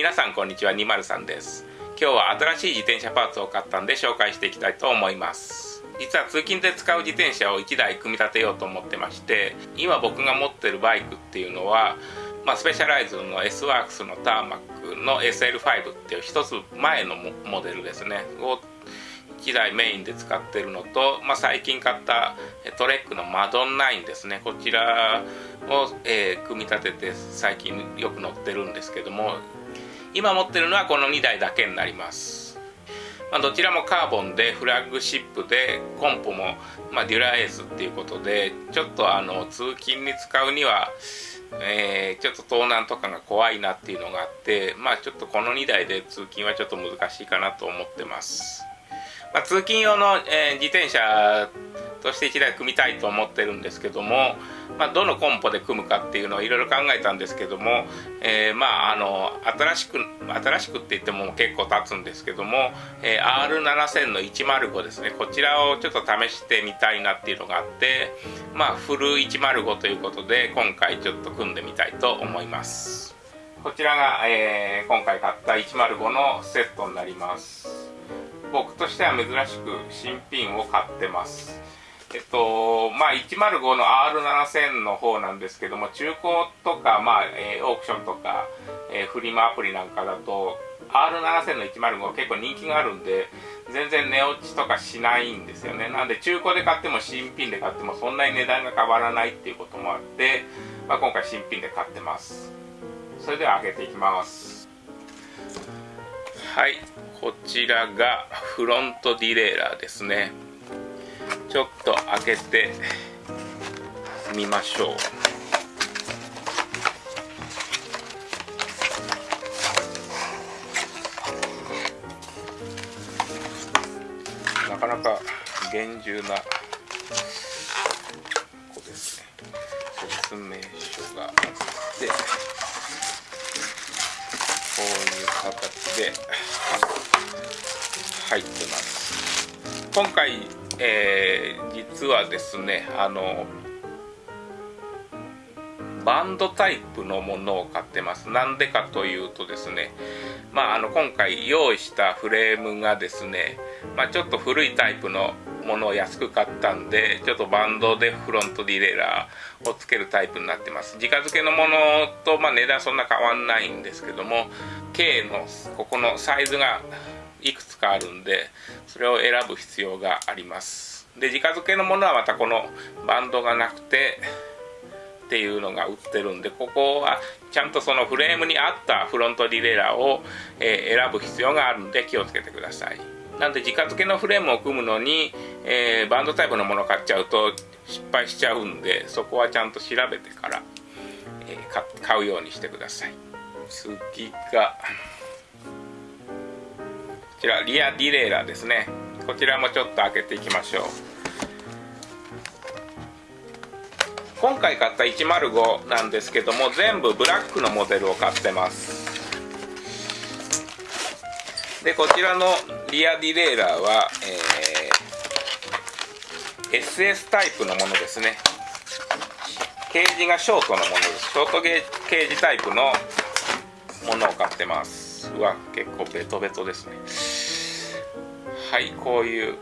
皆さんこんにちは203です。今日は新しい自転車パーツを買ったんで紹介していきたいと思います。実は通勤で使う自転車を1台組み立てようと思ってまして今僕が持ってるバイクっていうのはまあ、スペシャライズの S ワークスのターマックの SL5 っていう一つ前のモデルですね。を1台メインで使ってるのと、まあ、最近買ったトレックのマドン9ですね。こちらを、えー、組み立てて最近よく乗ってるんですけども今持ってるのはこの2台だけになります。まあ、どちらもカーボンでフラッグシップでコンポも、まあ、デュラエースっていうことでちょっとあの通勤に使うには、え、ちょっと盗難とかが怖いなっていうのがあってまあちょっとこの2台で通勤はちょっと難しいかなと思ってます。まあ、通勤用の、えー、自転車として1台組みたいと思ってるんですけども、まあ、どのコンポで組むかっていうのをいろいろ考えたんですけども、えー、まああの新しく新しくって言っても結構経つんですけども、えー、R7000 の105ですね。こちらをちょっと試してみたいなっていうのがあってまあフル105ということで今回ちょっと組んでみたいと思います。こちらが、えー、今回買った105のセットになります。僕としては珍しく新品を買ってます。えっとまあ105の R7000 の方なんですけども中古とか、まあえー、オークションとか、えー、フリマアプリなんかだと R7000 の105は結構人気があるんで全然値落ちとかしないんですよね。なんで中古で買っても新品で買ってもそんなに値段が変わらないっていうこともあって、まあ、今回新品で買ってます。それでは開けていきます。はい。こちらがフロントディレイラーですね。ちょっと開けてみましょう。なかなか厳重なここですね。説明書があってこういう形で今回、えー、実はですねあのバンドタイプのものを買ってます。なんでかというとですねまああの今回用意したフレームがですね、まあ、ちょっと古いタイプのものを安く買ったんでちょっとバンドでフロントディレイラーをつけるタイプになってます。直付けのものと、まあ、値段そんな変わんないんですけども K のここのサイズがかあるんでそれを選ぶ必要があります。で直付けのものはまたこのバンドがなくてっていうのが売ってるんでここはちゃんとそのフレームに合ったフロントディレイラーを、え、選ぶ必要があるんで気をつけてください。なんで直付けのフレームを組むのに、えー、バンドタイプのもの買っちゃうと失敗しちゃうんでそこはちゃんと調べてから、えー、買うようにしてください。次がちらリアディレイラーですね。こちらもちょっと開けていきましょう。今回買った105なんですけども全部ブラックのモデルを買ってます。でこちらのリアディレイラーは、えー、SS タイプのものですね。ケージがショートのものです。ショートゲーケージタイプのものを買ってます。うわ結構ベトベトですね。はいこういう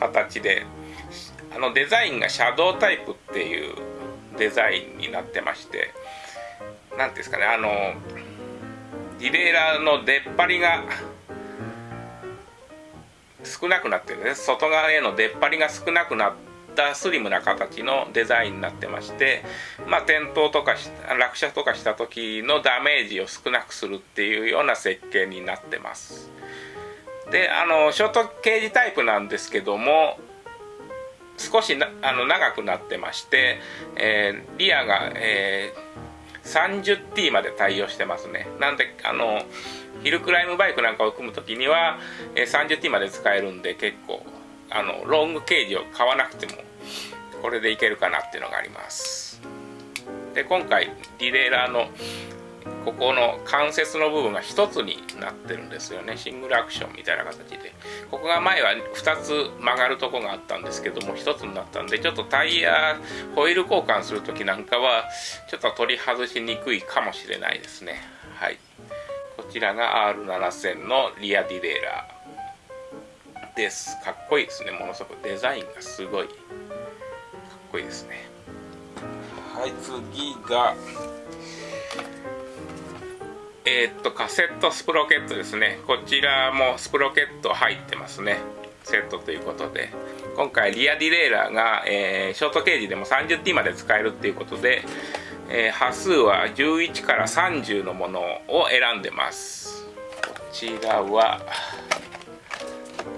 形であのデザインがシャドウタイプっていうデザインになってまして何ですかねあのディレイラーの出っ張りが少なくなってるね。外側への出っ張りが少なくなったスリムな形のデザインになってましてまあ転倒とか落車とかした時のダメージを少なくするっていうような設計になってます。であのショートケージタイプなんですけども少しあの長くなってまして、えー、リアが、えー 30T まで対応してますね。なんであのヒルクライムバイクなんかを組む時には、え 30T まで使えるんで結構あのロングケージを買わなくてもこれでいけるかなっていうのがあります。で今回ディレイラーのここの関節の部分が1つになってるんですよね。シングルアクションみたいな形で。ここが前は2つ曲がるとこがあったんですけども1つになったんでちょっとタイヤホイール交換する時なんかはちょっと取り外しにくいかもしれないですね。はい。こちらが R7000 のリアディレイラー。です。かっこいいですね。ものすごく。デザインがすごい。かっこいいですね。はい。次がえー、っとカセットスプロケットですね。こちらもスプロケット入ってますね。セットということで。今回リアディレイラーが、えー、ショートケージでも 30T まで使えるっていうことで、えー、波数は11から30のものを選んでます。こちらは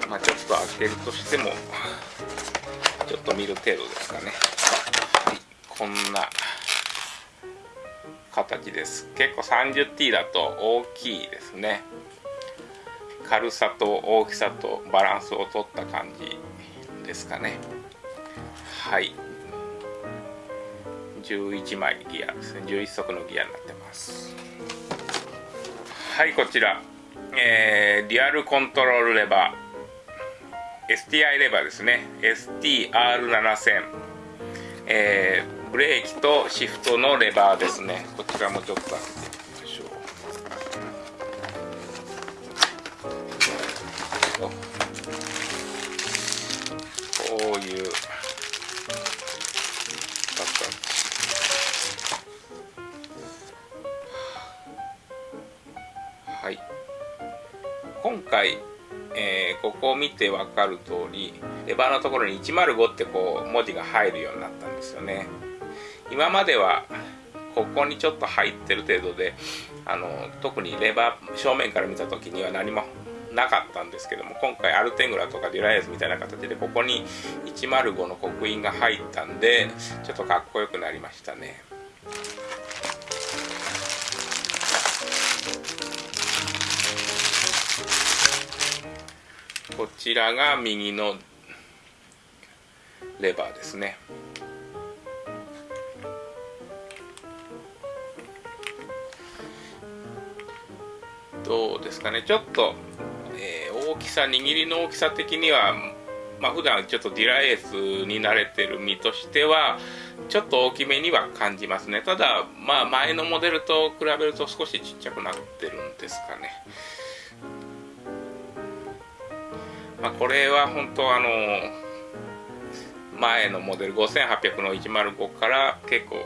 まあちょっと開けるとしてもちょっと見る程度ですかね、はい、こんな形です。結構 30T だと大きいですね。軽さと大きさとバランスを取った感じですかね。はい。11枚ギアですね。11足のギアになってます。はいこちら、えー、リアルコントロールレバー。STI レバーですね。STR7000 えーブレーキとシフトのレバーですね。こちらもちょっと。開けてみましょうこういう。はい。今回えー、ここを見て分かる通りレバーのところに105ってこう文字が入るようになったんですよね。今まではここにちょっと入ってる程度であの特にレバー正面から見た時には何もなかったんですけども今回アルテングラとかデュライエスみたいな形でここに105の刻印が入ったんでちょっとかっこよくなりましたね。こちらが右のレバーですね。どうですかね。ちょっと、えー、大きさ握りの大きさ的にはまあ普段ちょっとディラエースに慣れてる身としてはちょっと大きめには感じますね。ただまあ前のモデルと比べると少しちっちゃくなってるんですかね。まあこれは本当あの前のモデル5800の105から結構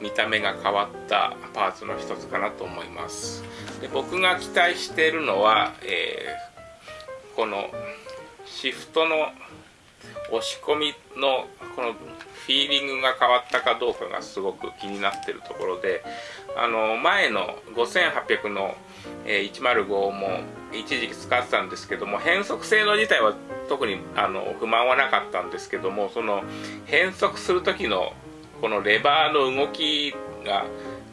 見た目が変わったパーツの一つかなと思います。で僕が期待しているのは、えー、このシフトの押し込みのこのフィーリングが変わったかどうかがすごく気になってるところであの前の5800の、えー、105も一時期使ってたんですけども変速性能自体は特にあの不満はなかったんですけどもその変速する時のこのレバーの動きが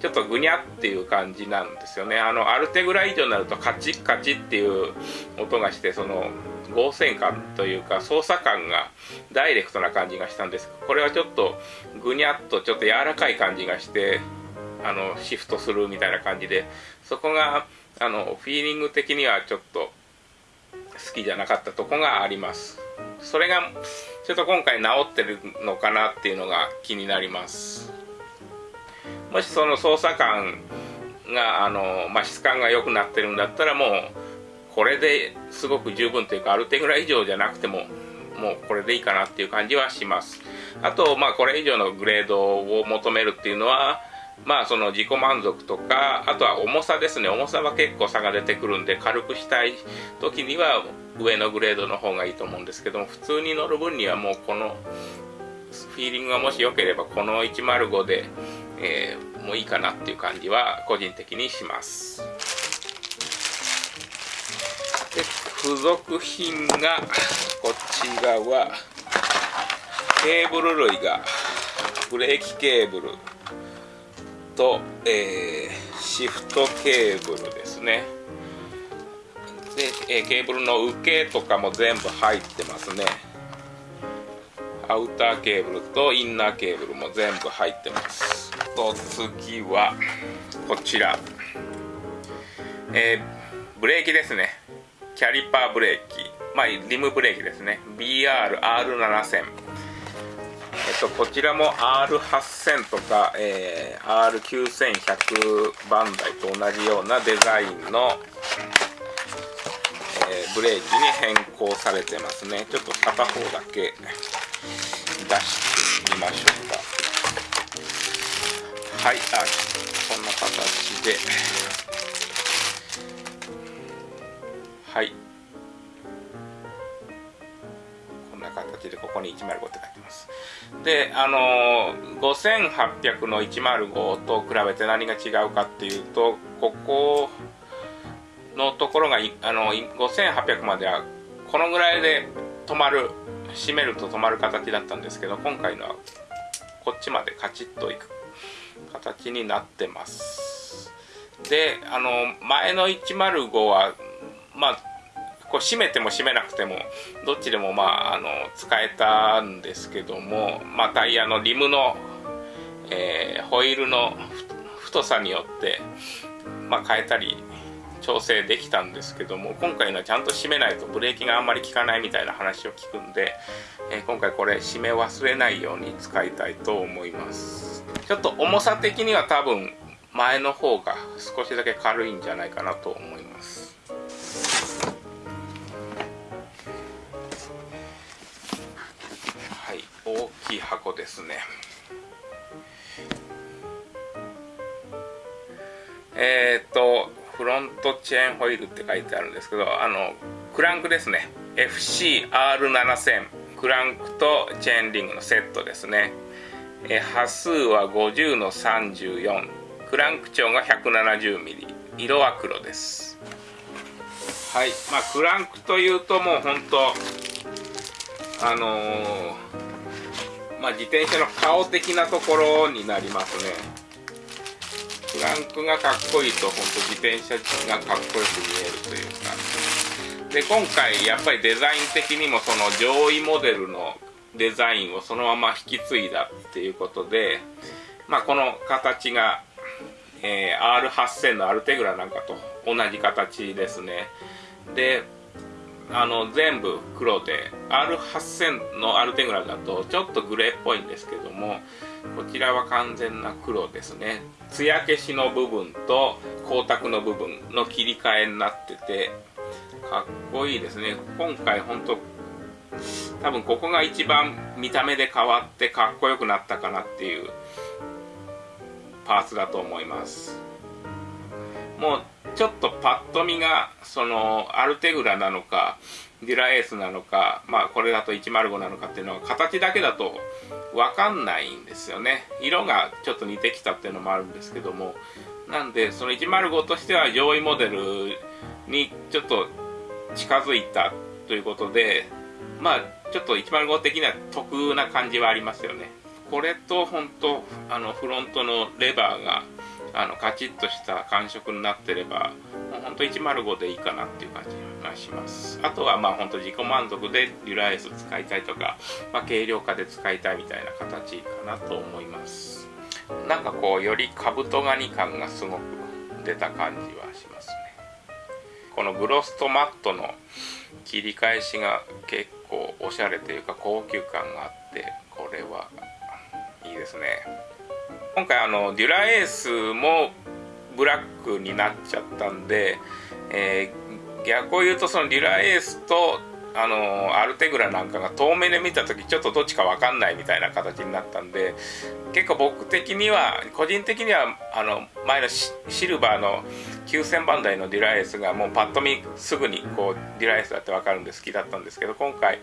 ちょっとぐにゃっていう感じなんですよね。あのある手ぐらい以上になるとカチッカチッっていう音がしてその合成感というか操作感がダイレクトな感じがしたんです。これはちょっとぐにゃっとちょっと柔らかい感じがしてあのシフトするみたいな感じでそこがあのフィーリング的にはちょっと好きじゃなかったとこがあります。それがちょっと今回治ってるのかなっていうのが気になります。もしその操作感があの、まあ、質感が良くなってるんだったらもうこれですごく十分というかある程度以上じゃなくてももうこれでいいかなっていう感じはします。あとまあこれ以上のグレードを求めるっていうのはまあその自己満足とかあとは重さですね。重さは結構差が出てくるんで軽くしたい時には上のグレードの方がいいと思うんですけども普通に乗る分にはもうこのフィーリングがもし良ければこの105で、えー、もういいかなっていう感じは個人的にします。で付属品がこちらはケーブル類がブレーキケーブルと、えー、シフトケーブルですね。で、えー、ケーブルの受けとかも全部入ってますね。アウターケーブルとインナーケーブルも全部入ってます。と次はこちら。えー、ブレーキですね。キャリパーブレーキ。まあリムブレーキですね。BRR7000 えっとこちらも R8000 とか、えー、R9100 バンダイと同じようなデザインの、え、ブレーキに変更されてますね。ちょっと片方だけ出してみましょうか。はいあこんな形で。はい。こんな形でここに105って書いてます。であの5800の105と比べて何が違うかっていうとここのところがあの5800まではこのぐらいで止まる閉めると止まる形だったんですけど今回のはこっちまでカチッといく形になってます。であの前の105はまあこう閉めても閉めなくてもどっちでもまああの使えたんですけども、まあ、タイヤのリムの、えー、ホイールの太さによって、まあ、変えたり調整できたんですけども今回のはちゃんと締めないとブレーキがあんまり効かないみたいな話を聞くんで、えー、今回これ締め忘れないように使いたいと思います。ちょっと重さ的には多分前の方が少しだけ軽いんじゃないかなと思います。はい大きい箱ですね。えっ、とフロントチェーンホイールって書いてあるんですけどあのクランクですね。FCR7000 クランクとチェーンリングのセットですね。え波数は50の34クランク長が 170mm 色は黒です。はい。まあクランクというともう本当あのー、まあ自転車の顔的なところになりますね。クランクがかっこいいと本当自転車がかっこよく見えるというか。で今回やっぱりデザイン的にもその上位モデルのデザインをそのまま引き継いだっていうことで、まあ、この形が、えー、R8000 のアルテグラなんかと同じ形ですね。であの全部黒で R8000 のアルテグラだとちょっとグレーっぽいんですけどもこちらは完全な黒ですね。艶消しの部分と光沢の部分の切り替えになっててかっこいいですね。今回本当多分ここが一番見た目で変わってかっこよくなったかなっていうパーツだと思います。もうちょっとパッと見がそのアルテグラなのかデュラエースなのかまあこれだと105なのかっていうのは形だけだと分かんないんですよね。色がちょっと似てきたっていうのもあるんですけども。なんでその105としては上位モデルにちょっと近づいたということでまあちょっと105的には得な感じはありますよね。これと本当あのフロントのレバーがあのカチッとした感触になってればもうほんと105でいいかなっていう感じがします。あとはまあほんと自己満足でデュラエス使いたいとか、まあ、軽量化で使いたいみたいな形かなと思います。なんかこうよりカブトガニ感がすごく出た感じはします。このグロストマットの切り返しが結構おしゃれというか高級感があってこれはいいですね。今回あのデュラエースもブラックになっちゃったんで、えー、逆を言うとそのデュラエースとあのアルテグラなんかが遠目で見た時ちょっとどっちか分かんないみたいな形になったんで結構僕的には個人的にはあの前のシルバーの9000番台のデュラエスがもうパッと見すぐにこうデュラエスだって分かるんで好きだったんですけど今回、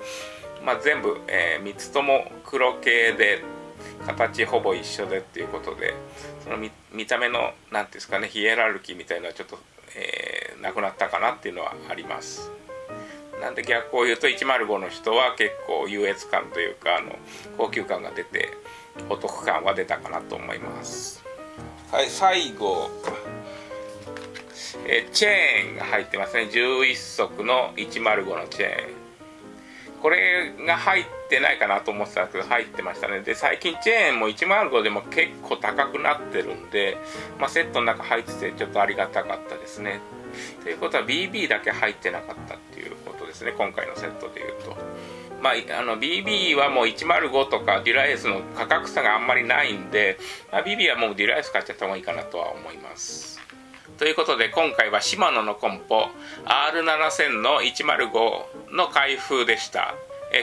まあ、全部、えー、3つとも黒系で形ほぼ一緒でっていうことでその見た目の何ていうんですかねヒエラルキーみたいなのはちょっと、えー、なくなったかなっていうのはあります。なんで逆を言うと105の人は結構優越感というかあの高級感が出てお得感は出たかなと思います。はい最後。えチェーンが入ってますね。11足の105のチェーン。これが入ってないかなと思ってたんですけど入ってましたね。で最近チェーンも105でも結構高くなってるんで、まあ、セットの中入っててちょっとありがたかったですね。ということは BB だけ入ってなかったっていうことですね。今回のセットでいうと。まあ、あの BB はもう105とかデュラエースの価格差があんまりないんで、まあ、BB はもうデュラエース買っちゃった方がいいかなとは思います。ということで今回はシマノのコンポ R7000 の105の開封でした。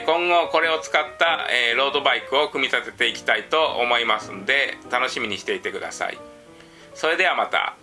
今後これを使ったロードバイクを組み立てていきたいと思いますんで楽しみにしていてください。それではまた。